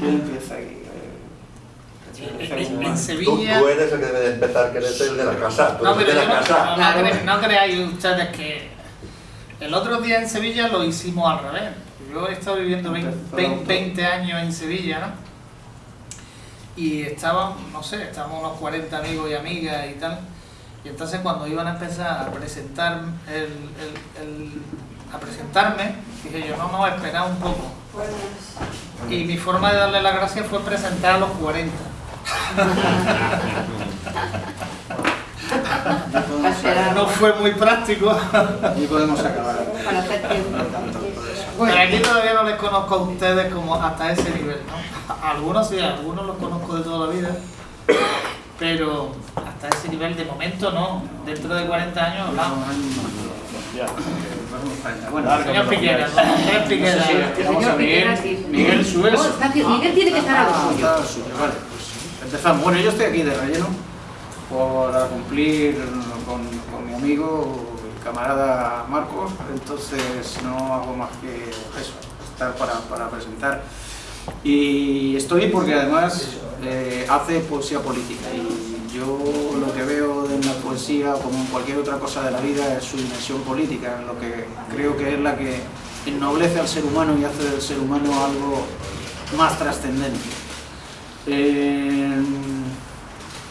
¿Quién empieza aquí? En, en- en Tú, Sevilla... tú eres el que debe de empezar, que eres el de la casa. Tú No, eres pero de yo la no, casa. no, no cre- no creáis ustedes que el otro día en Sevilla lo hicimos al revés. Yo he estado viviendo 20, 20 años en Sevilla, ¿no? Y estábamos, no sé, estábamos unos 40 amigos y amigas y tal. Y entonces cuando iban a empezar a presentar el, el- el- a presentarme, dije yo, no, no, esperad un poco. Y mi forma de darle las gracias fue presentar a los 40. Ya podemos, Espera. No fue muy práctico. ya podemos acabar. Para hacer tiempo. Pero aquí todavía no les conozco a ustedes como hasta ese nivel, ¿no? Algunos sí, algunos los conozco de toda la vida, pero hasta ese nivel de momento no. Dentro de 40 años hablamos. Bueno, Señor Piquera, don Andrés Piquera. Vamos a Señor Piquera, Miguel. Miguel. Miguel tiene que estar a lo suyo. Vale, pues empezamos. Bueno, yo estoy aquí de relleno para cumplir con, con mi amigo y camarada Marcos, entonces no hago más que eso, estar para, para presentar. Y estoy porque además eh, hace poesía política y yo lo que veo en la poesía, como en cualquier otra cosa de la vida, es su dimensión política, lo que creo que es la que ennoblece al ser humano y hace del ser humano algo más trascendente. Eh,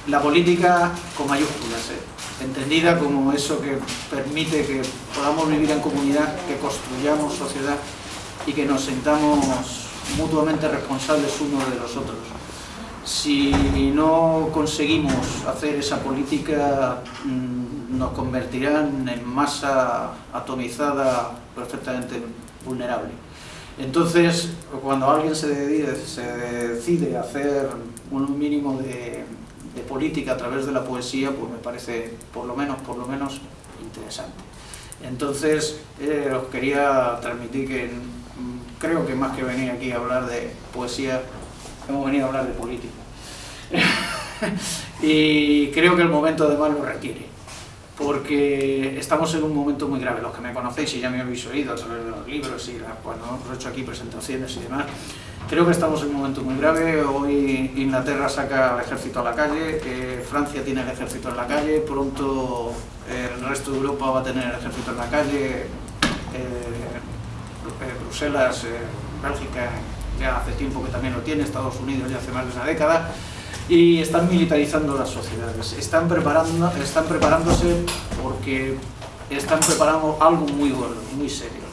la política con mayúsculas, eh, entendida como eso que permite que podamos vivir en comunidad, que construyamos sociedad y que nos sintamos mutuamente responsables unos de los otros. Si no conseguimos hacer esa política, mm, nos convertirán en masa atomizada perfectamente vulnerable. Entonces, cuando alguien se decide, se decide hacer un mínimo de, de política a través de la poesía, pues me parece, por lo menos, por lo menos, interesante. Entonces, eh, os quería transmitir que mm, creo que más que venir aquí a hablar de poesía, hemos venido a hablar de política. y creo que el momento además lo requiere porque estamos en un momento muy grave. Los que me conocéis y ya me habéis oído a través de los libros y cuando hemos hecho aquí presentaciones y demás, creo que estamos en un momento muy grave. Hoy Inglaterra saca al ejército a la calle, Francia tiene el ejército en la calle, pronto eh, el resto de Europa va a tener el ejército en la calle, eh, eh, Bruselas, Bélgica ya hace tiempo que también lo tiene, Estados Unidos ya hace más de una década y están militarizando las sociedades. Están, preparando, están preparándose porque están preparando algo muy gordo, muy serio.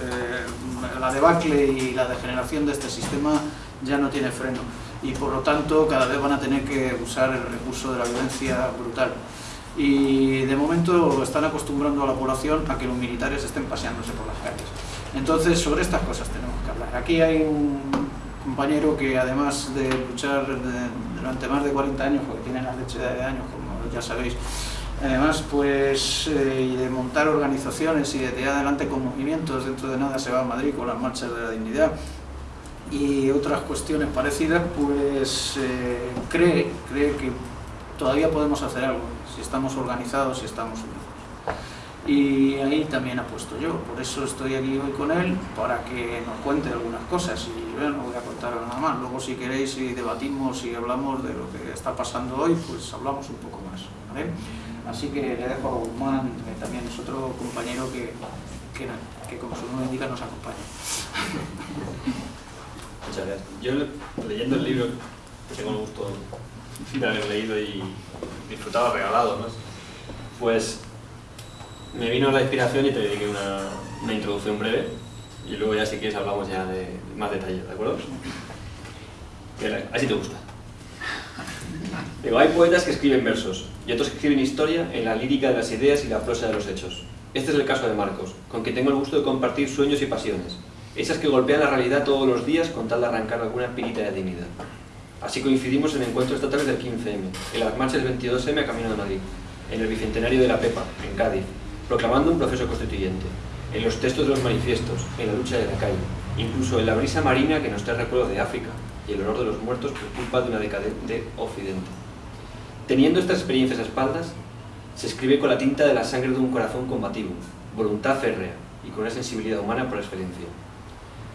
Eh, la debacle y la degeneración de este sistema ya no tiene freno y por lo tanto cada vez van a tener que usar el recurso de la violencia brutal. Y de momento están acostumbrando a la población a que los militares estén paseándose por las calles. Entonces sobre estas cosas tenemos que hablar. Aquí hay un compañero que además de luchar durante más de 40 años, porque tiene la leche de años, como ya sabéis, además pues eh, y de montar organizaciones y de tirar adelante con movimientos, dentro de nada se va a Madrid con las marchas de la dignidad y otras cuestiones parecidas, pues eh, cree, cree que todavía podemos hacer algo, si estamos organizados, si estamos unidos. Y ahí también apuesto yo, por eso estoy aquí hoy con él, para que nos cuente algunas cosas y bueno, no voy a contar nada más. Luego si queréis y debatimos y hablamos de lo que está pasando hoy, pues hablamos un poco más. ¿vale? Así que le dejo a Guzmán, que también es otro compañero que, que, que como su nombre indica nos acompaña. Muchas gracias. Yo leyendo el libro, que tengo el gusto de haber leído y disfrutado regalado, ¿no? pues me vino la inspiración y te dediqué una, una introducción breve y luego ya si quieres hablamos ya de más detalles, ¿de acuerdo? Así te gusta. Digo, hay poetas que escriben versos y otros que escriben historia en la lírica de las ideas y la prosa de los hechos. Este es el caso de Marcos, con quien tengo el gusto de compartir sueños y pasiones, esas que golpean la realidad todos los días con tal de arrancar alguna pirita de dignidad. Así coincidimos en encuentros estatales del 15M, en las marchas del 22M a Camino de Madrid, en el Bicentenario de la Pepa, en Cádiz, proclamando un proceso constituyente, en los textos de los manifiestos, en la lucha de la calle, incluso en la brisa marina que nos trae recuerdos de África y el honor de los muertos por culpa de una decadente Occidente. Teniendo estas experiencias a espaldas, se escribe con la tinta de la sangre de un corazón combativo, voluntad férrea y con una sensibilidad humana por excelencia.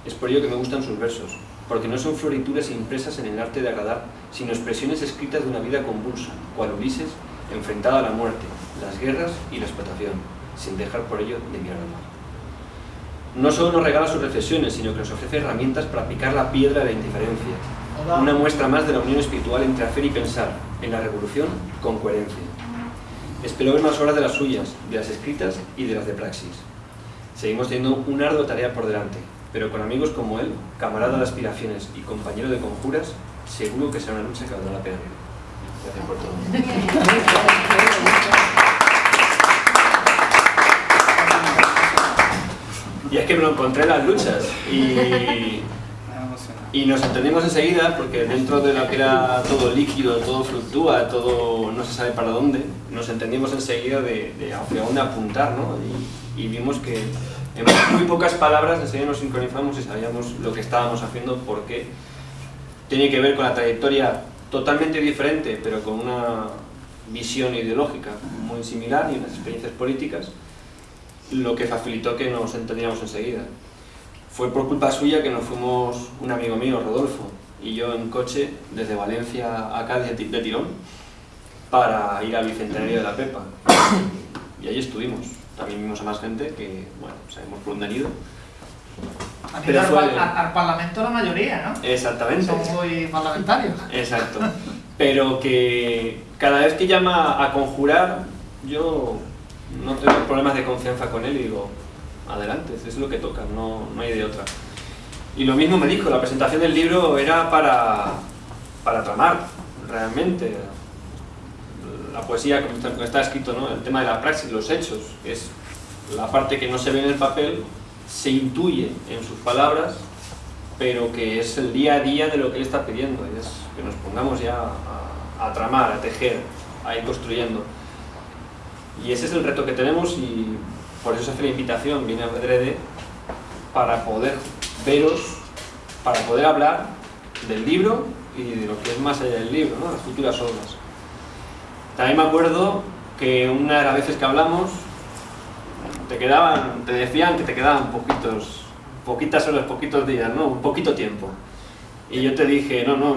Es por ello que me gustan sus versos, porque no son florituras impresas en el arte de agradar, sino expresiones escritas de una vida convulsa, cual Ulises, enfrentado a la muerte, las guerras y la explotación, sin dejar por ello de mirar al mar. No solo nos regala sus reflexiones, sino que nos ofrece herramientas para picar la piedra de la indiferencia, una muestra más de la unión espiritual entre hacer y pensar, en la revolución, con coherencia. Espero ver más horas de las suyas, de las escritas y de las de praxis. Seguimos teniendo una ardua tarea por delante, pero con amigos como él, camarada de aspiraciones y compañero de conjuras, seguro que será una lucha que valdrá la pena. Gracias por todo. Y es que me lo encontré en las luchas. Y, y nos entendimos enseguida porque dentro de lo que era todo líquido, todo fluctúa, todo no se sabe para dónde, nos entendimos enseguida de, de hacia dónde apuntar, ¿no? Y, y vimos que en muy pocas palabras enseguida nos sincronizamos y sabíamos lo que estábamos haciendo porque tiene que ver con la trayectoria totalmente diferente, pero con una visión ideológica muy similar y unas experiencias políticas, lo que facilitó que nos entendiéramos enseguida. Fue por culpa suya que nos fuimos un amigo mío, Rodolfo, y yo en coche desde Valencia a Cádiz de tirón para ir al Bicentenario de la Pepa. Y allí estuvimos. También vimos a más gente que, bueno, sabemos por dónde han ido. Han ido Pero al, fue- al- al Parlamento la mayoría, ¿no? Exactamente. Son muy parlamentarios. Exacto. Pero que cada vez que llama a conjurar, yo no tengo problemas de confianza con él y digo, adelante, es lo que toca, no, no hay de otra. Y lo mismo me dijo, la presentación del libro era para, para tramar, realmente. La poesía, como está, escrito, ¿no? el tema de la praxis, los hechos, es la parte que no se ve en el papel, se intuye en sus palabras, pero que es el día a día de lo que él está pidiendo, es que nos pongamos ya a, a tramar, a tejer, a ir construyendo. Y ese es el reto que tenemos y por eso se hace la invitación, viene Adrede, para poder veros, para poder hablar del libro y de lo que es más allá del libro, ¿no? las futuras obras. También me acuerdo que una de las veces que hablamos, te quedaban, te decían que te quedaban poquitos, poquitas horas, poquitos días, ¿no? Un poquito tiempo. Y yo te dije, no, no,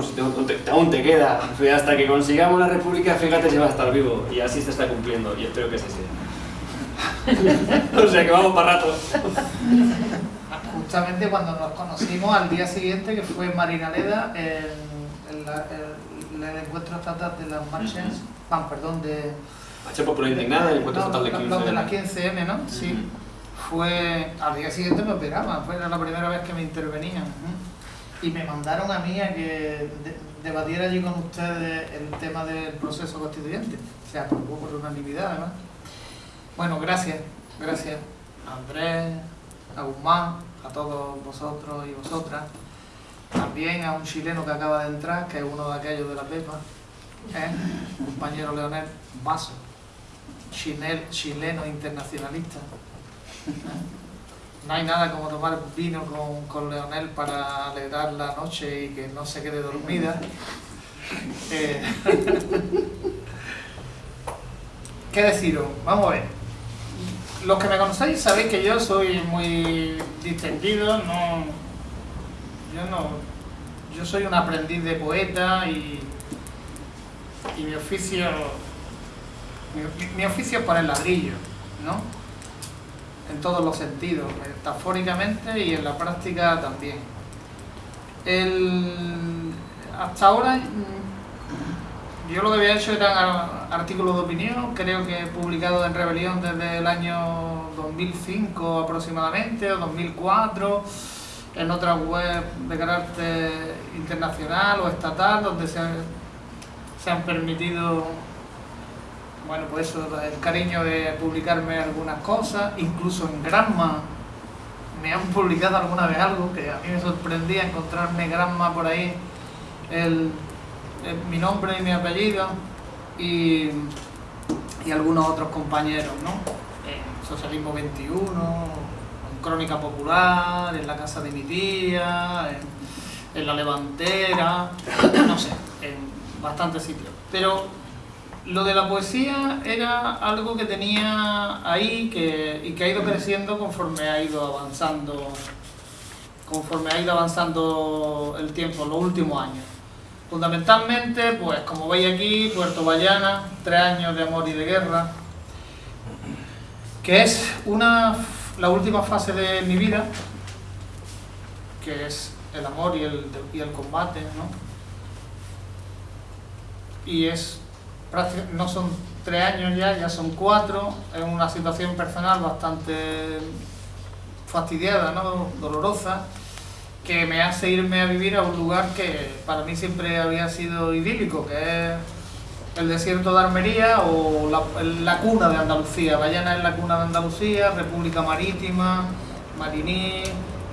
aún te, queda, hasta que consigamos la república, fíjate si va a estar vivo. Y así se está cumpliendo, y espero que así sea. o sea que vamos para rato. Justamente cuando nos conocimos al día siguiente, que fue en Marinaleda, en la- el, el encuentro estatal de las marchas, perdón, de... Marcha Popular Indignada, el encuentro no, total de los- 15 los de las años. 15M, ¿no? Sí. Fue... Al día siguiente me operaban, fue la primera vez que me intervenían. Y me mandaron a mí a que de- debatiera allí con ustedes el tema del proceso constituyente. Se aprobó por unanimidad, además. Bueno, gracias, gracias a Andrés, a Guzmán, a todos vosotros y vosotras. También a un chileno que acaba de entrar, que es uno de aquellos de la Pepa, ¿eh? compañero Leonel chinel- chileno internacionalista. No hay nada como tomar vino con, con Leonel para alegrar la noche y que no se quede dormida. Eh, ¿Qué deciros? Vamos a ver. Los que me conocéis sabéis que yo soy muy distendido, no, yo no, yo soy un aprendiz de poeta y, y mi oficio, mi, mi oficio es poner ladrillo, ¿no? En todos los sentidos, metafóricamente y en la práctica también. El, hasta ahora mm, yo lo que había hecho eran ar- artículos de opinión, creo que he publicado en Rebelión desde el año 2005 aproximadamente, o 2004, en otra web de carácter internacional o estatal, donde se se han permitido, bueno, pues eso, el cariño de publicarme algunas cosas, incluso en Granma me han publicado alguna vez algo que a mí me sorprendía encontrarme Granma por ahí, el, mi nombre y mi apellido y, y algunos otros compañeros, ¿no? Socialismo 21, en Crónica Popular, en la casa de mi tía, en, en La Levantera, no sé, en bastantes sitios. Pero lo de la poesía era algo que tenía ahí que, y que ha ido creciendo conforme ha ido avanzando conforme ha ido avanzando el tiempo, los últimos años. Fundamentalmente, pues como veis aquí, Puerto Bayana, tres años de amor y de guerra, que es una, la última fase de mi vida, que es el amor y el, y el combate, ¿no? Y es no son tres años ya, ya son cuatro, es una situación personal bastante fastidiada, ¿no? dolorosa, que me hace irme a vivir a un lugar que para mí siempre había sido idílico, que es el desierto de Armería o la, cuna de Andalucía. Bayana es la cuna de Andalucía, República Marítima, Mariní,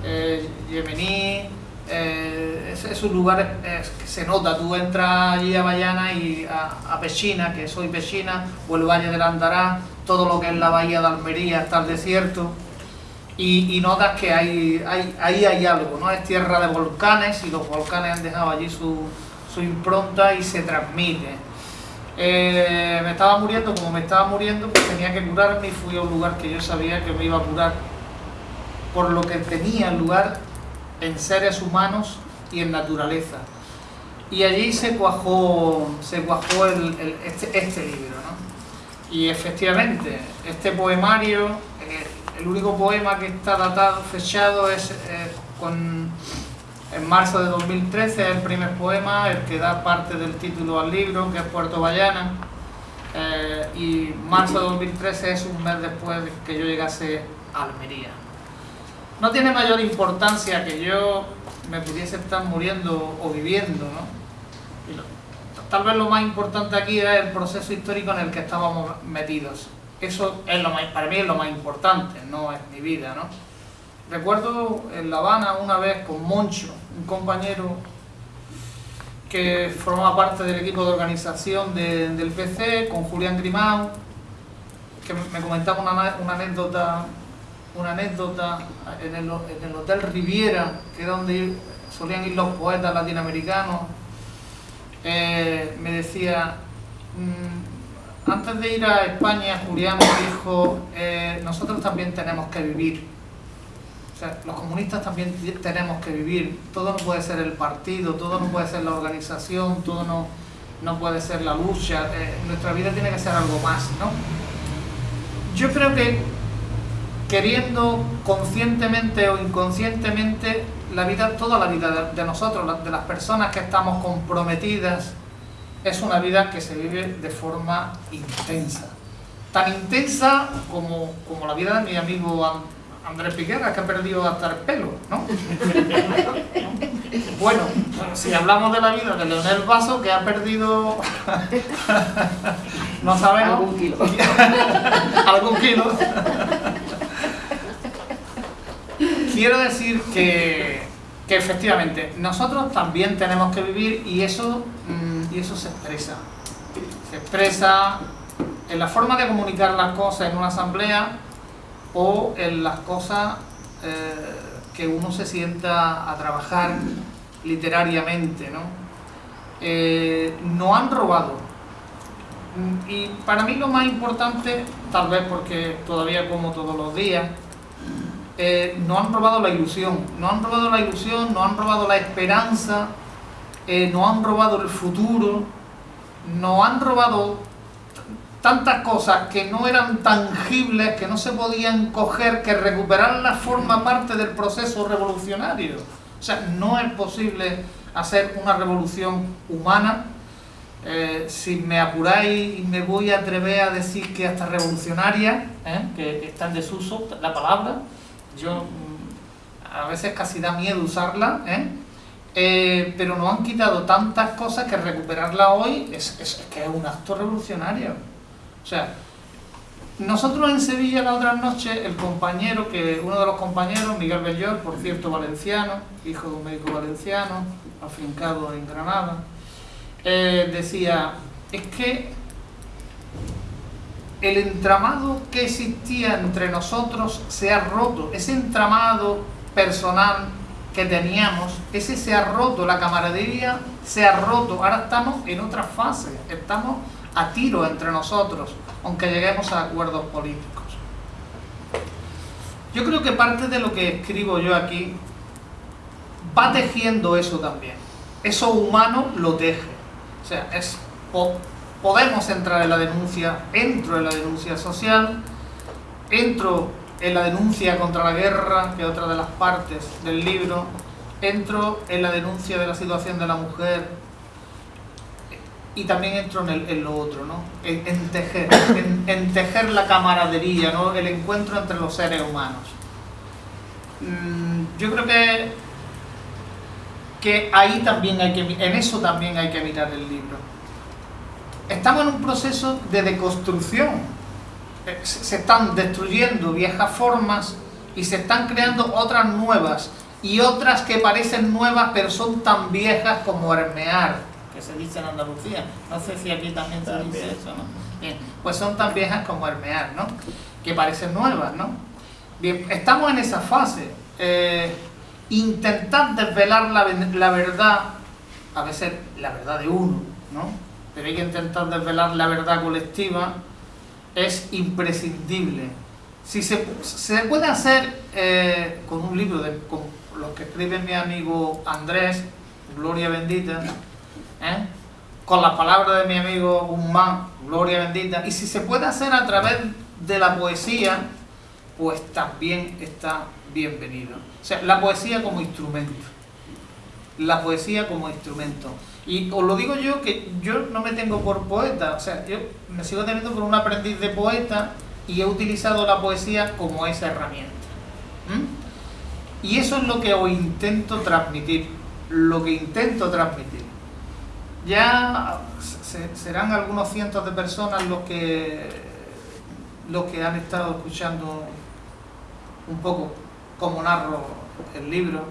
eh, Yemení. Eh, es, es un lugar eh, que se nota, tú entras allí a Bayana y a, a Pechina, que soy Pechina, o el Valle del Andará, todo lo que es la bahía de Almería, está el desierto, y, y notas que hay, hay, ahí hay algo, ¿no? Es tierra de volcanes y los volcanes han dejado allí su, su impronta y se transmite. Eh, me estaba muriendo, como me estaba muriendo, pues tenía que curarme y fui a un lugar que yo sabía que me iba a curar por lo que tenía lugar en seres humanos y en naturaleza. Y allí se cuajó, se cuajó este, este libro. ¿no? Y efectivamente, este poemario, eh, el único poema que está datado, fechado, es eh, en marzo de 2013, es el primer poema, el que da parte del título al libro, que es Puerto Bayana. Eh, y marzo de 2013 es un mes después de que yo llegase a Almería. No tiene mayor importancia que yo me pudiese estar muriendo o viviendo, ¿no? Tal vez lo más importante aquí es el proceso histórico en el que estábamos metidos. Eso es lo más, para mí es lo más importante, no es mi vida, ¿no? Recuerdo en La Habana una vez con Moncho, un compañero que formaba parte del equipo de organización de- del PC, con Julián Grimau, que me me comentaba una, una anécdota una anécdota en el, en el Hotel Riviera, que es donde solían ir los poetas latinoamericanos, eh, me decía, mm, antes de ir a España, Julián me dijo, eh, nosotros también tenemos que vivir. O sea, los comunistas también tenemos que vivir. Todo no puede ser el partido, todo no puede ser la organización, todo no, no puede ser la lucha. eh, nuestra vida tiene que ser algo más, ¿no? Yo creo que queriendo conscientemente o inconscientemente la vida, toda la vida de, nosotros, de las personas que estamos comprometidas, es una vida que se vive de forma intensa. Tan intensa como, como la vida de mi amigo An- Andrés Piquera, que ha perdido hasta el pelo, ¿no? Bueno, si hablamos de la vida de Leonel Vaso, que ha perdido, no sabemos, Algún kilo. algún kilo. Quiero decir que, que efectivamente nosotros también tenemos que vivir y eso, mm, y eso se expresa. Se expresa en la forma de comunicar las cosas en una asamblea o en las cosas eh, que uno se sienta a trabajar literariamente. ¿no? Eh, no han robado. Mm, Y para mí lo más importante, tal vez porque todavía como todos los días, eh, no han robado la ilusión, no han robado la ilusión, no han robado la esperanza, eh, no han robado el futuro, no han robado tantas cosas que no eran tangibles, que no se podían coger, que recuperarlas forma parte del proceso revolucionario. O sea, no es posible hacer una revolución humana eh, si me apuráis y me voy a atrever a decir que hasta revolucionaria, que está en desuso la palabra, yo mm, a veces casi da miedo usarla, ¿eh? Eh, pero nos han quitado tantas cosas que recuperarla hoy es, es- que es un acto revolucionario. O sea, nosotros en Sevilla la otra noche, el compañero, que uno de los compañeros, Miguel Bellor, por cierto valenciano, hijo de un médico valenciano, afincado en Granada, eh, decía, es que el entramado que existía entre nosotros se ha roto, ese entramado personal que teníamos, ese se ha roto, la camaradería se ha roto, ahora estamos en otra fase, estamos a tiro entre nosotros, aunque lleguemos a acuerdos políticos. Yo creo que parte de lo que escribo yo aquí va tejiendo eso también. Eso humano lo teje. O sea, es, podemos entrar en la denuncia, entro en la denuncia social, entro en la denuncia contra la guerra, que es otra de las partes del libro, entro en la denuncia de la situación de la mujer y también entro en, lo otro, ¿no? En, tejer, en, tejer la camaradería, ¿no? El encuentro entre los seres humanos. Mm, Yo creo que que ahí también hay que en eso también hay que mirar el libro. Estamos en un proceso de deconstrucción. Eh, Se están destruyendo viejas formas y se están creando otras nuevas y otras que parecen nuevas pero son tan viejas como hermear, que se dice en Andalucía. No sé si aquí también se dice eso, ¿no? Bien, pues son tan viejas como hermear, ¿no? Que parecen nuevas, ¿no? Bien, estamos en esa fase. Eh, intentar desvelar la, la verdad, a veces la verdad de uno, ¿no? Pero hay que intentar desvelar la verdad colectiva, es imprescindible. Si se, se puede hacer eh, con un libro, de, con los que escribe mi amigo Andrés, Gloria Bendita, ¿eh? con las palabras de mi amigo Guzmán, Gloria Bendita, y si se puede hacer a través de la poesía, pues también está bienvenido. O sea, la poesía como instrumento. La poesía como instrumento. Y os lo digo yo que yo no me tengo por poeta, o sea, yo me sigo teniendo por un aprendiz de poeta y he utilizado la poesía como esa herramienta. Y eso es lo que os intento transmitir, lo que intento transmitir. Ya se- serán algunos cientos de personas los que los que han estado escuchando un poco cómo narro el libro,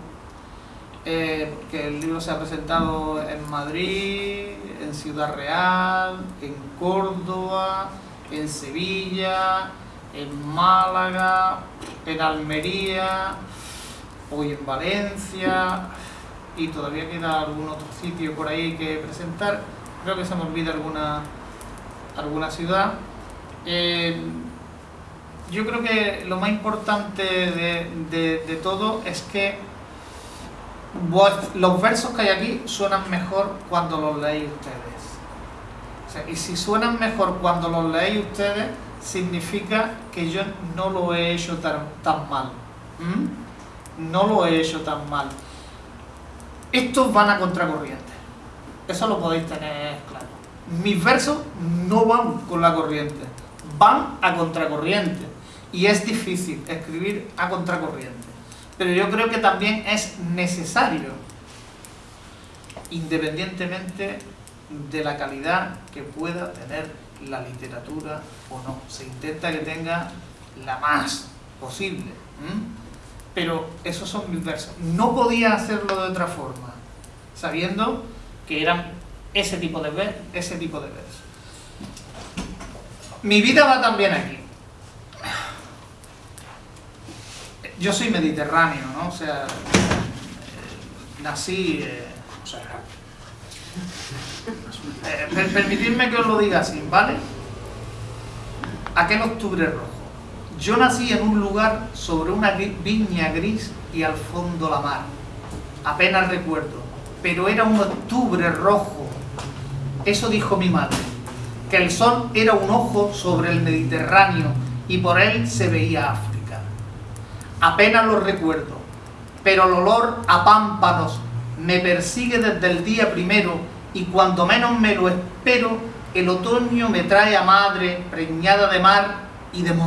eh, porque el libro se ha presentado en Madrid, en Ciudad Real, en Córdoba, en Sevilla, en Málaga, en Almería, hoy en Valencia, y todavía queda algún otro sitio por ahí que presentar. Creo que se me olvida alguna, alguna ciudad. Eh, yo creo que lo más importante de, de- todo es que los versos que hay aquí suenan mejor cuando los leéis ustedes. Y si suenan mejor cuando los leéis ustedes, significa que yo no lo he hecho tan, tan mal. ¿Mm? No lo he hecho tan mal. Estos van a contracorriente. Eso lo podéis tener claro. Mis versos no van con la corriente, van a contracorriente. Y es difícil escribir a contracorriente. Pero yo creo que también es necesario, independientemente de la calidad que pueda tener la literatura o no. Se intenta que tenga la más posible. Pero esos son mis versos. No podía hacerlo de otra forma, sabiendo que eran ese tipo de, ese tipo de versos. Mi vida va también aquí. Yo soy mediterráneo, ¿no? O sea, eh, nací... eh, o sea, eh, per- permitidme que os lo diga así, ¿vale? Aquel octubre rojo. Yo nací en un lugar sobre una viña gris y al fondo la mar. Apenas recuerdo, pero era un octubre rojo. Eso dijo mi madre, que el sol era un ojo sobre el Mediterráneo y por él se veía África. Apenas lo recuerdo, pero el olor a pámpanos me persigue desde el día primero y cuando menos me lo espero, el otoño me trae a madre preñada de mar y de montaña.